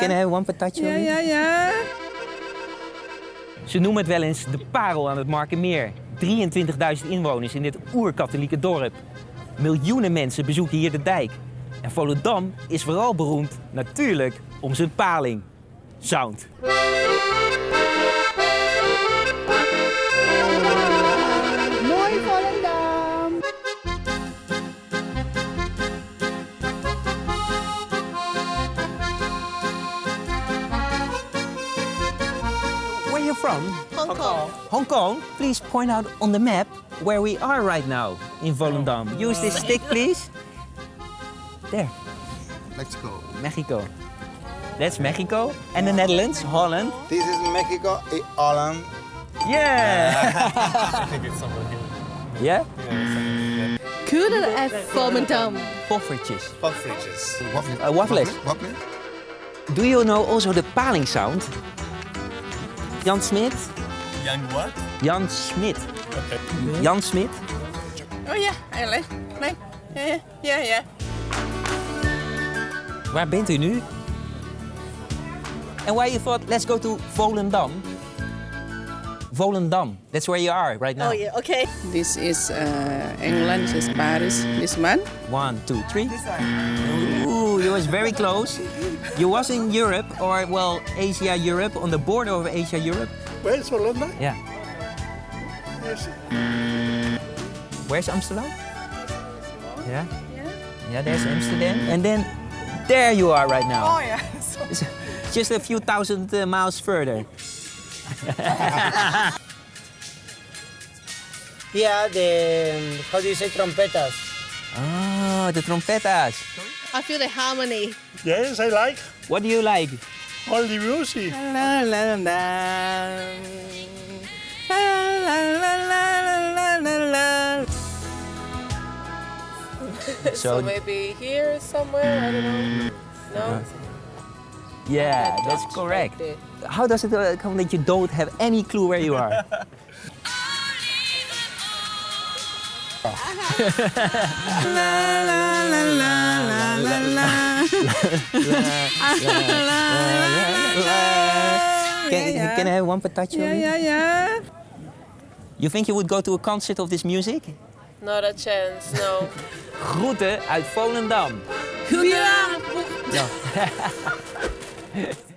Can, I have one patatje? Ja, ja, ja. Ze noemen het wel eens de parel aan het Markenmeer. 23.000 inwoners in dit oerkatholieke dorp. Miljoenen mensen bezoeken hier de dijk. En Volendam is vooral beroemd natuurlijk om zijn paling. Sound. From? Hong Kong. Hong Kong. Please point out on the map where we are right now in Volendam. Use this stick, please. There, Mexico. Mexico. That's Mexico. And the Netherlands, Holland. This is Mexico, eh, Holland. Yeah. I think it's somewhere here. yeah? Cool at Volendam. Poffertjes. Poffertjes. Waffle. Uh, waffles. Waffle. Do you know also the paling sound? Jan Smit? Young what? Jan Smit. Jan Smit? Oh ja, eigenlijk. Nee. Ja, ja, ja. Waar bent u nu? And why you thought, let's go to Volendam? Volendam, that's where you are right now. Oh yeah, okay. This is uh, England, this is Paris. This one. One, two, three. Ooh, you was very close. You was in Europe, or well, Asia, Europe, on the border of Asia, Europe. Where is Hollanda? Yeah. Yes. Where's Amsterdam? Yeah. Yeah, Yeah, there's Amsterdam. And then there you are right now. Oh ja. It's Just a few thousand uh, miles further. Yeah, the how do you say trompetas? Ah, oh, the trompetas. I feel the harmony. Yes, I like What do you like? all the music. La, la, la. La. So, maybe here somewhere, I don't know. No? Uh-huh. Yeah, that's correct. How does it uh, come that you don't have any clue where you are? Can, Ja, ja. can I have one patatje? Ja, ja, ja. You think you would go to a concert of this music? Not a chance, no. Groeten uit Volendam. Goedenavond. Ja. Yeah.